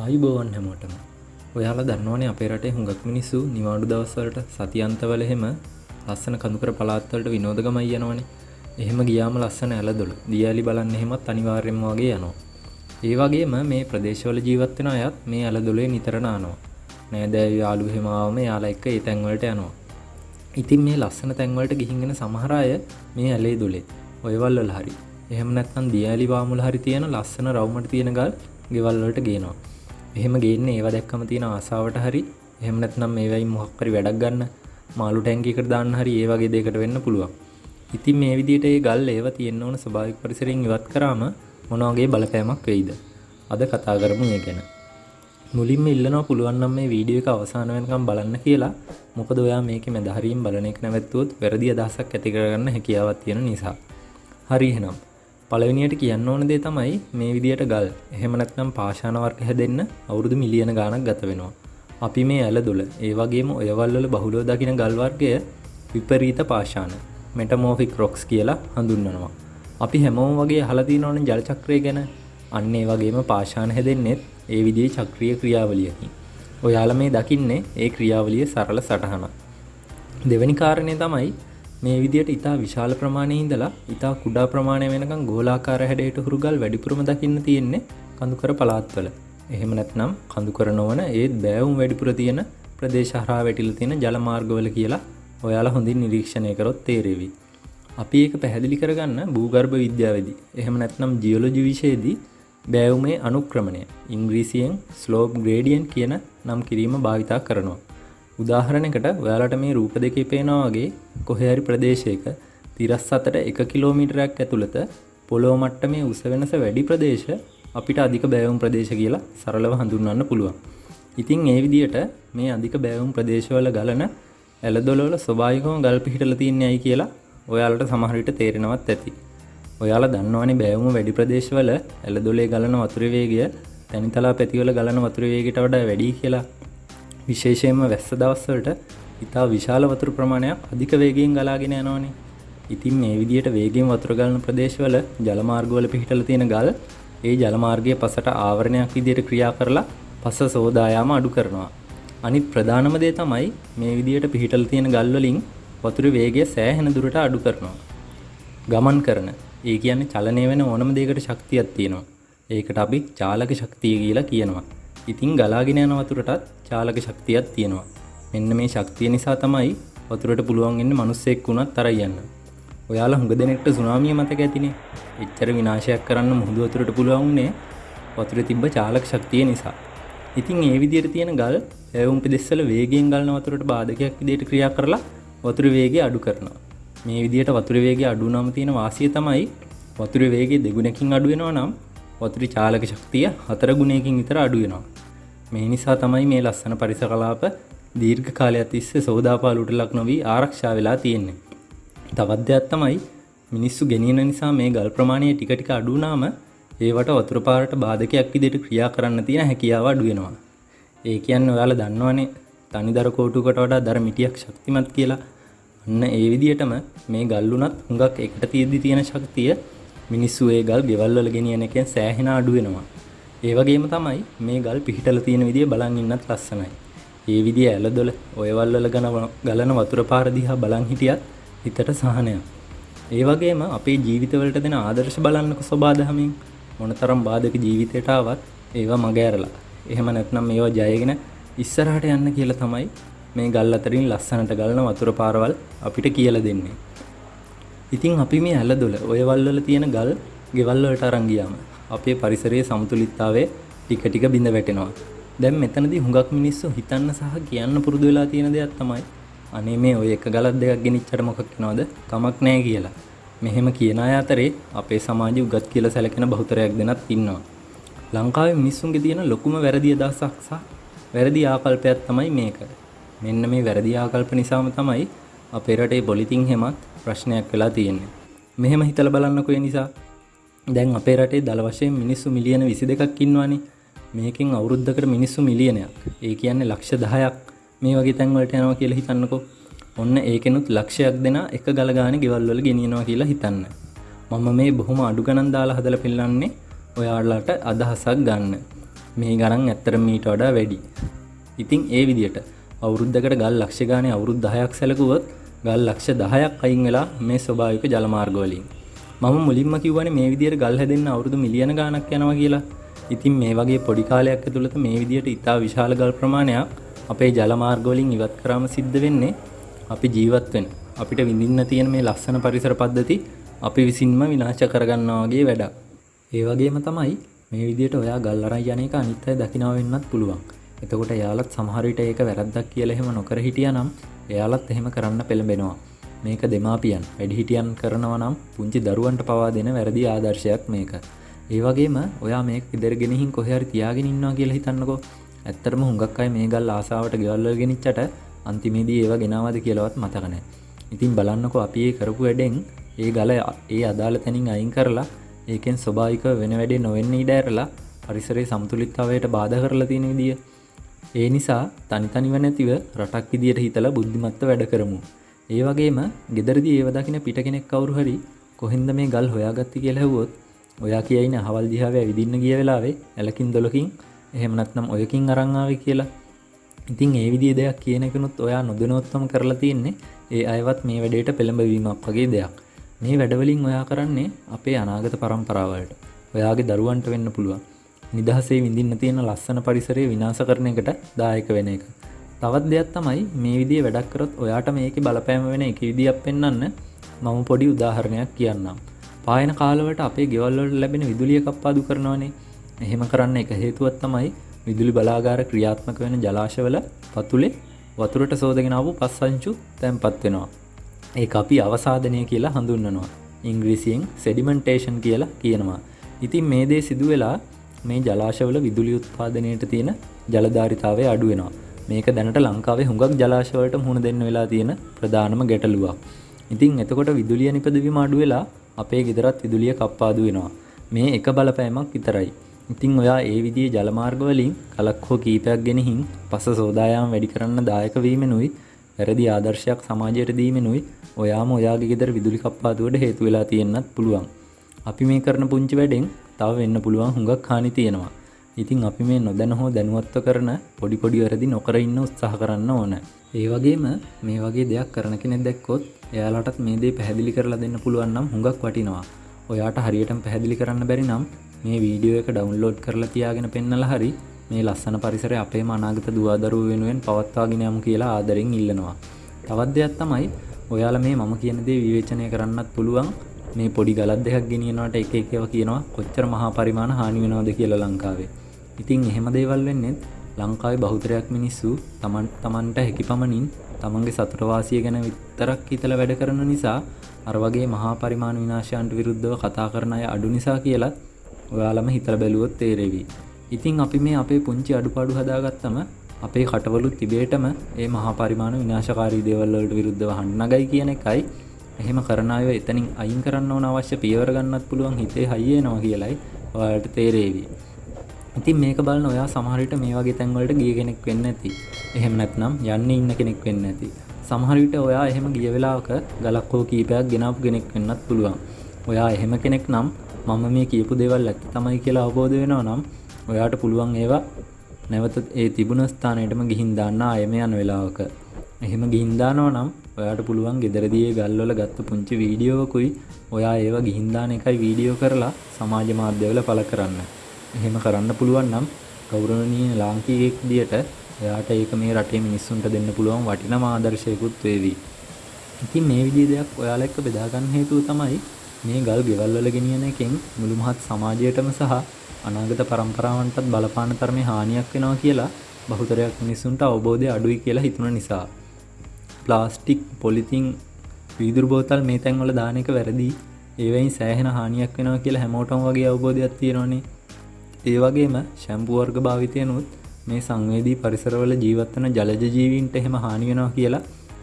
ආයුබෝවන් හැමෝටම. ඔයාලා දන්නවනේ අපේ රටේ හුඟක් මිනිස්සු නිවාඩු දවස්වලට සතියන්තවල එහෙම ලස්සන කඳුකර පළාත්වලට විනෝදගමයි යනවනේ. එහෙම ගියාම ලස්සන ඇලදොළ දියාලි බලන්න එහෙමත් අනිවාර්යෙන්ම වගේ යනවා. ඒ වගේම මේ ප්‍රදේශවල ජීවත් වෙන අයත් මේ ඇලදොලේ නිතර නානවා. නෑදෑයෝ යාළුවෝ එහෙම ආවම යාලා එක්ක ඒ තැන්වලට යනවා. ඉතින් මේ ලස්සන තැන්වලට ගිහින්ගෙන සමහර අය මේ ඇලේ දොලේ. ඔයවල් වල හරි. එහෙම නැත්නම් දියාලි වාමුල හරි තියෙන ලස්සන රවුමට තියෙන ගල් ගෙවල් වලට ගේනවා. එහෙම ගේන්නේ ඒවා දැක්කම තියෙන ආසාවට හරි එහෙම නැත්නම් මේවයින් මොකක් හරි වැඩක් ගන්න මාළු ටැංකියකට දාන්න හරි ඒ වගේ දෙයකට වෙන්න පුළුවන්. ඉතින් මේ විදිහට ඒ ගල් ඒවා තියෙන්න ඕන ස්වභාවික පරිසරයෙන් ඉවත් කරාම මොන වගේ බලපෑමක් වෙයිද? අද කතා කරමු ඒ ගැන. මුලින්ම ඉල්ලනවා පුළුවන් නම් මේ වීඩියෝ එක අවසාන වෙනකම් බලන්න කියලා. මොකද ඔයා මේකේ මැදහරින් බලන එක නැවැත්තුවොත් වැරදි අදහසක් ඇති කරගන්න හැකියාවක් තියෙන නිසා. හරි එහෙනම් පළවෙනියට කියන්න ඕන දේ තමයි මේ විදියට ගල් එහෙම නැත්නම් පාෂාණ වර්ග හැදෙන්න අවුරුදු මිලියන ගාණක් ගත වෙනවා. අපි මේ ඇල දොල ඒ වගේම ඔයවල් වල බහුලව දකින ගල් වර්ගය විපරීත පාෂාණ මෙටමෝෆික් රොක්ස් කියලා හඳුන්වනවා. අපි හැමෝම වගේ අහලා තියෙනවනේ ජල චක්‍රය ගැන. අන්න ඒ වගේම පාෂාණ හැදෙන්නෙත් ඒ විදිහේ චක්‍රීය ක්‍රියාවලියකින්. ඔයාලා මේ දකින්නේ ඒ ක්‍රියාවලිය සරල සටහනක්. දෙවැනි කාරණය තමයි මේ විදියට ඉතා විශාල ප්‍රමාණය ඉඳලා ඉතා කුඩා ප්‍රමාණය වෙනකම් ගෝලාකාර හැඩයට හුරුගල් වැඩිපුරම දකින්න තියෙන්නේ කඳුකර පළාත්වල. එහෙම නැත්නම් කඳුකර නොවන ඒත් බෑවුම් වැඩිපුර තියෙන ප්‍රදේශ හරහා වැටිලා තියෙන ජල මාර්ගවල කියලා ඔයාලා හොඳින් නිරීක්ෂණය කරොත් තේරෙවි. අපි ඒක පැහැදිලි කරගන්න භූගර්භ විද්‍යාවේදී එහෙම නැත්නම් ජියොලොජි විෂයේදී බෑවුමේ අනුක්‍රමණය ඉංග්‍රීසියෙන් ස්ලෝප් ග්‍රේඩියන්ට් කියන නම් කිරීම භාවිතා කරනවා. උදාහරණයකට ඔයාලට මේ රූප දෙකේ පේනවා වගේ කොහේ හරි ප්‍රදේශයක තිරස් අතට එක කිලෝමීටරයක් ඇතුළත පොළොව මට්ටමේ උස වෙනස වැඩි ප්‍රදේශ අපිට අධික බෑවුම් ප්‍රදේශ කියලා සරලව හඳුන්වන්න පුළුවන්. ඉතින් ඒ විදිහට මේ අධික බෑවුම් ප්‍රදේශවල ගලන ඇලදොලවල ස්වභාවිකව ගල් පිහිටලා තියන්නේ ඇයි කියලා ඔයාලට සමහර විට තේරෙනවත් ඇති. ඔයාලා දන්නවනේ බෑවුම වැඩි ප්‍රදේශවල ඇලදොලේ ගලන වතුර වේගය තැනිතලා පැතිවල ගලන වතුර වේගයට වඩා වැඩි කියලා. විශේෂයෙන්ම වැස්ස දවස්වලට ඉතා විශාල වතුර ප්‍රමාණයක් අධික වේගයෙන් ගලාගෙන යනවානේ. ඉතින් මේ විදියට වේගෙන් වතුර ගලන ප්‍රදේශවල ජලමාර්ගවල පිහිටලා තියෙන ගල් ඒ ජලමාර්ගයේ පසට ආවරණයක් විදියට ක්‍රියා කරලා පස සෝදායාම අඩු කරනවා. අනිත් ප්‍රධානම දේ තමයි මේ විදියට පිහිටලා තියෙන ගල් වලින් වතුර වේගය සෑහෙන දුරට අඩු කරනවා. ගමන් කරන ඒ කියන්නේ චලනය වෙන ඕනම දෙයකට ශක්තියක් තියෙනවා. ඒකට අපි චාලක ශක්තිය කියලා කියනවා. ඉතින් ගලාගෙන යන වතුරටත් චාලක ශක්තියක් තියෙනවා. මෙන්න මේ ශක්තිය නිසා තමයි වතුරට පුළුවන් වෙන්නේ මිනිස්සෙක් වුණත් තරයි යන්න. ඔයාලා හුඟ දෙනෙක්ට සුනාමිය මතක ඇතිනේ. එච්චර විනාශයක් කරන්න මුහුදු වතුරට පුළුවන් වුණේ වතුරේ තිබ්බ චාලක ශක්තිය නිසා. ඉතින් ඒ විදිහට තියෙන ගල් ඇවුම් පෙදෙස්වල වේගයෙන් ගලන වතුරට බාධකයක් විදිහට ක්‍රියා කරලා වතුර වේගය අඩු කරනවා. මේ විදිහට වතුර වේගය අඩු වුණාම තියෙන වාසිය තමයි වතුර වේගය දෙගුණකින් අඩු වෙනවා නම් වතුරේ චාලක ශක්තිය හතර ගුණයකින් විතර අඩු වෙනවා. මේ නිසා තමයි මේ ලස්සන පරිසර කලාප දීර්ඝ කාලයක් තිස්සේ සෝදාපාලුට ලක් නොවී ආරක්ෂා වෙලා තියෙන්නේ. තවත් දෙයක් තමයි මිනිස්සු ගෙනියන නිසා මේ ගල් ප්‍රමාණය ටික ටික අඩු වුණාම ඒවට වතුර පාරට බාධකයක් විදිහට ක්‍රියා කරන්න තියෙන හැකියාව අඩු වෙනවා. ඒ කියන්නේ ඔයාලා දන්නවනේ තනිදර කෝටුවකට වඩා දර මිටියක් ශක්තිමත් කියලා. අන්න ඒ විදිහටම මේ ගල් උනත් හුඟක් එකට තියෙද්දි තියෙන ශක්තිය මිනිස්සු ඒ ගල් ගෙවල් වල ගෙනියන එකෙන් සෑහෙන අඩු වෙනවා. ඒ වගේම තමයි මේ ගල් පිහිටලා තියෙන විදිය බලන් ඉන්නත් ලස්සනයි. ඒ විදිය ඇලදොල ඔයවල් වල ගලන වතුර පාර දිහා බලන් හිටියත් හිතට සහනයක්. ඒ වගේම අපේ ජීවිතවලට දෙන ආදර්ශ බලන්නක සබාදහමින් මොනතරම් බාධක ජීවිතයට ආවත් ඒවා මග ඇරලා. එහෙම නැත්නම් මේවා ජයගෙන ඉස්සරහට යන්න කියලා තමයි මේ ගල් අතරින් ලස්සනට ගලන වතුර පාරවල් අපිට කියලා දෙන්නේ. ඉතින් අපි මේ ඇලදොල ඔයවල් වල තියෙන ගල් ගෙවල් වලට අරන් ගියාම අපේ පරිසරයේ සමතුලිතතාවය ටික ටික බිඳ වැටෙනවා. දැන් මෙතනදී හුඟක් මිනිස්සු හිතන්න සහ කියන්න පුරුදු වෙලා තියෙන දෙයක් තමයි අනේ මේ ඔය එක ගලක් දෙකක් ගෙනිච්චට මොකක් වෙනවද කමක් නැහැ කියලා. මෙහෙම කියන අය අතරේ අපේ සමාජයේ උගත් කියලා සැලකෙන බහුතරයක් දෙනත් ඉන්නවා. ලංකාවේ මිනිස්සුන්ගේ තියෙන ලොකුම වැරදි අදහසක් සහ වැරදි ආකල්පයක් තමයි මේක. මෙන්න මේ වැරදි ආකල්ප නිසාම තමයි අපේ රටේ පොලිතින් හැමත් ප්‍රශ්නයක් වෙලා තියෙන්නේ. මෙහෙම හිතලා බලන්නකෝ ඒ නිසා දැන් අපේ රටේ දළ වශයෙන් මිනිස්සු මිලියන 22ක් ඉන්නවානේ. මේකෙන් අවුරුද්දකට මිනිස්සු මිලියනයක්. ඒ කියන්නේ ලක්ෂ 10ක් මේ වගේ තැන් වලට යනවා කියලා හිතන්නකෝ. ඔන්න ඒකෙනුත් ලක්ෂයක් දෙනා එක ගල ගානේ ගෙවල් වල ගෙනියනවා කියලා හිතන්න. මම මේ බොහොම අඩු ගණන් දාලා හදලා පෙන්නන්නේ ඔයාලට අදහසක් ගන්න. මේ ගණන් ඇත්තර මීට වඩා වැඩි. ඉතිං ඒ විදියට අවුරුද්ධකට ගල් ලක්ෂගානය අවුරුද් දහයක් සැලකුවොත් ගල් ලක්ෂ දහයක් අයින් වෙලා මේ ස්වභාවික ජලමාර්ගවලින්. මම මුලින්ම කිව්වන මේ විදියට ගල් හැදෙන්න්න අවුරුදු මිලියන ගානක් යනවා කියලා ඉතින් මේ වගේ පොඩිකාලයක් ඇතුළත මේ විදියට ඉතා විශාල ගල් ප්‍රමාණයක් අපේ ජලමාර්ගවලින් ඉවත් කරාම සිද්ධ වෙන්නේ අපි ජීවත්වෙන් අපිට විඳින්න තියෙන මේ ලස්සන පරිසර පද්ධති අපි විසින්ම විනාශ කරගන්නවාගේ වැඩක්. ඒ වගේම තමයි මේ විදියට ඔයා ගල් අරන් යන එක අනිත් අය දකිනවා වෙන්නත් පුළුවන්. එතකොට එයාලත් සමහර විට ඒක වැරද්දක් කියලා එහෙම නොකර හිටියානම් එයාලත් එහෙම කරන්න පෙළඹෙනවා. මේක දෙමාපියන් වැඩිහිටියන් කරනවා නම් පුංචි දරුවන්ට පවා දෙන වැරදි ආදර්ශයක් මේක. ඒ වගේම ඔයා මේ ඉදරගෙනහින් කොහරි තියාගෙන ඉන්නවා කියලා හිතන්නකෝ ඇත්තරම හුඟක් අය මේ ගල් ආසාාවට ගෙවල්ල ගෙනනිච්චට අන්තිමේදී ඒවා ගෙනවාද කියලවත් මතකනෑ. ඉතින් බලන්නකො අපි ඒ කරපු වැඩෙන් ඒ ගල ඒ අදාළ තැනින් අයින් කරලා ඒකෙන් ස්වභාවික වෙන වැඩේ නොවෙන්න ඉඩෑරලා පරිසරේ සම්තුලිත්තාවයට බාධ කරලා තියෙන විදිිය. ඒ නිසා තනිතනිව නැතිව රටක් විදියට හිතලා බුද්ධිමත්ත වැඩ කරමු. ඒ වගේම ගෙදරදි ඒවදකින පිට කෙනෙක් කවරු හරි කොහෙන්ද මේ ගල් හොයාගත්ති කියලැහවොත් ඔයා කියයින හවල් දිහාව විදින්න ගිය වෙලාවේ ඇලකින් දොලකින් එහෙමනත්නම් ඔයකින් අරංආාව කියලා. ඉතින් ඒ විදිේ දෙයක් කියනකනුත් ඔයා නොදනොත්තම කරලා තියන්නේ ඒ අයවත් මේ වැඩේට පෙළඹවීමක් වගේ දෙයක්. මේ වැඩවලින් ඔයා කරන්නේ අපේ අනාගත පරම්පරාවලට. ඔයාගේ දරුවන්ට වෙන්න පුළුවන්. නිදහසේ විඳින්න තියෙන ලස්සන පරිසරය විනාස කරන එකට දායක වෙන එක. තවත් දෙයක් තමයි මේ විදිිය වැඩක් කරොත් ඔයාට මේක බලපෑම වෙන එක විදිියක් පෙන්න්න මම පොඩි උදාහරණයක් කියන්නම් පායන කාලවට අපේ ගෙවල්ලට ලැබෙන විදුලිය කප්පාදු කරනවානේ එහෙම කරන්න එක හේතුවත් තමයි විදුලි බලාගාර ක්‍රියාත්මක වෙන ජලාශවල පතුලේ වතුරට සෝදගෙනාව පස්සංචු තැන්පත් වෙනවා. ඒ අපි අවසාධනය කියලා හඳුන්නනවා. ඉංග්‍රීසියෙන් සෙඩිමන්ටේෂන් කියලා කියනවා. ඉතින් මේ දේ සිදු වෙලා මේ ජලාශවල විදුලි උත්පාදනයට තියෙන ජලධාරිතාවය අඩුවෙනවා. මේක දැනට ලංකාවේ හුඟක් ජලාශවලට මුහුණ දෙන්න වෙලා තියෙන ප්‍රධානම ගැටලුවක්. ඉතින් එතකොට විදුලිය නිපදවීම අඩු වෙලා අපේ ගෙදරත් විදුලිය කප්පාදු වෙනවා. මේ එක බලපෑමක් විතරයි. ඉතිං ඔයා ඒ විදිේ ජලමාර්ගවලින් කලක් හෝ කීපයක් ගෙනහින් පස සෝදායාම් වැඩි කරන්න දායකවීමෙනුයි වැරදි ආදර්ශයක් සමාජයට දීමෙනුයි ඔයාම ඔයාගේ ගෙදර විදුලි කප්පාදුවට හේතු වෙලා තියෙන්න්නත් පුළුවන්. අපි මේ කරන පුංචි වැඩෙන් තව වෙන්න පුළුවන් හුඟක් හානි තියෙනවා. ඉතින් අපි මේ නොදැන හෝ දැනුවත්ව කරන පොඩි පොඩි වැරදි නොකර ඉන්න උත්සාහ කරන්න ඕන. ඒ වගේම මේ වගේ දෙයක් කරන කෙනෙ දැක්කොත් එයාලටත් මේ දේ පැහැදිලි කරලා දෙන්න පුළුවන් නම් හුඟක් වටිනවා. ඔයාට හරියටම පැහැදිලි කරන්න බැරි නම් මේ වීඩියෝ එක ඩවන්ලෝඩ් කරලා තියාගෙන පෙන්නල හරි මේ ලස්සන පරිසර අපේ මනාගත දුවාදරුව වෙනුවෙන් පවත්වාගෙන යමු කියලා ආදරෙන් ඉල්ලනවා. තවත් දෙයක් තමයි ඔයාල මේ මම කියන දේ විවේචනය කරන්නත් පුළුවන් මේ පොඩි ගලත් දෙයක් ගෙනියනවට එක එකව කියනවා කොච්චර මහා පරිමාණ හානි වෙනවද කියලා ලංකාවේ. ඉතින් එහෙම දේවල් වෙන්නෙත් ලංකාවේ බහුතරයක් මිනිස්සු තමන් තමන්ට හැකි පමණින් තමන්ගේ සතුටවාසිය ගැන විතරක් හිතල වැඩ කරන නිසා අර වගේ මහා පරිමාණ විනාශයන්ට විරුද්ධව කතා කරන අය අඩු නිසා කියලා ඔයාලම හිතල බැලුවොත් තේරෙවී. ඉතිං අපි මේ අපේ පුංචි අඩුපාඩු හදාගත්තම අපේ කටවලුත් තිබේටම ඒ මහා පරිමාණ විනාශකාරී දේවල්වලට විරුද්ධව හන්නගයි කියන එකයි එහෙම කරනාය එතනින් අයින් කරන්න ඕන අවශ්‍ය පියවරගන්නත් පුළුවන් හිතේ හයියේ නවා කියලයි ඔයාට තේරේවී. ඉතින් මේක බලන ඔයා සමහරිට මේ වගේ තැන්වලට ගිය කෙනෙක් වෙන්න ඇති. එහෙම නැත්නම් යන්න ඉන්න කෙනෙක් වෙන්න ඇති. සමහරිට ඔයා එහෙම ගිය වෙලාක ගලක්කෝ කීපයක් ගෙනාපු කෙනෙක් වෙන්නත් පුළුවන්. ඔයා එහෙම කෙනෙක් නම් මම මේ කියපු දෙවල් ඇත්ත තමයි කියලා අවබෝධ වෙනවා නම් ඔයාට පුළුවන් ඒවා නැවත ඒ තිබුණ ස්ථානයටම ගිහින් දාන්න අයම යන වෙලාවක. එහෙම ගිහින්දානවා නම් ඔයාට පුළුවන් ගෙදරදියේ ගල්වල ගත්ත පුංචි වීඩියෝවකුයි ඔයා ඒවා ගිහින්දාන එකයි වීඩියෝ කරලා සමාජ මාධ්‍යවල පල කරන්න. එහෙම කරන්න පුළුවන් නම් ගෞරවනීය ලාංකීයෙක් දියට එයාට ඒක මේ රටේ මිනිස්සුන්ට දෙන්න පුළුවන් වටින ආදර්ශයකුත් වේවී ඉතින් මේ විදිහේ දෙයක් ඔයාලා එක්ක බෙදාගන්න හේතුව තමයි මේ ගල් ගෙවල්වල ගෙනියන එකෙන් මුළු මහත් සමාජයටම සහ අනාගත පරම්පරාවන්ටත් බලපාන තරමේ හානියක් වෙනවා කියලා බහුතරයක් මිනිස්සුන්ට අවබෝධය අඩුයි කියලා හිතුන නිසා. ප්ලාස්ටික් පොලිතින් වීදුරු බෝතල් මේ තැන්වල දාන එක වැරදි ඒවයින් සෑහෙන හානියක් වෙනවා කියලා හැමෝටම වගේ අවබෝධයක් තියෙනවානේ. ඒ වගේම ශැම්පුවර්ග භාවිතයනුත් මේ සංවේදී පරිසරවල ජීවත්වන ජලජ ජීවීන්ට එහෙම හානි වෙනවා කියලා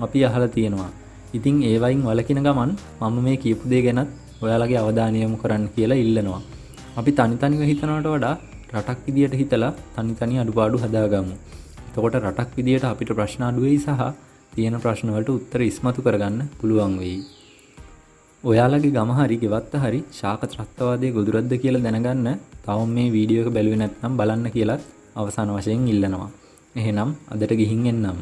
අපි අහල තියෙනවා. ඉතිං ඒවයින් වලකින ගමන් මම මේ කියපු දේ ගැනත් ඔයාලගේ අවධානයමු කරන්න කියලා ඉල්ලනවා. අපි තනිතනිව හිතනට වඩා රටක් විදියට හිතලා තනිතනි අඩුපාඩු හදාගමු. එතකොට රටක් විදියට අපිට ප්‍රශ්න අඩුවෙයි සහ තියෙන ප්‍රශ්නවලට උත්තර ඉස්මතු කරගන්න පුළුවන් වෙයි. ඔයාලගේ ගම හරි ගෙවත්ත හරි ශාක ත්‍රස්තවාදය ගොදුරද්ද කියලා දැනගන්න තවම මේ වීඩියෝ එක බැලුවේ නැත්නම් බලන්න කියලත් අවසාන වශයෙන් ඉල්ලනවා. එහෙනම් අදට ගිහින් එන්නම්.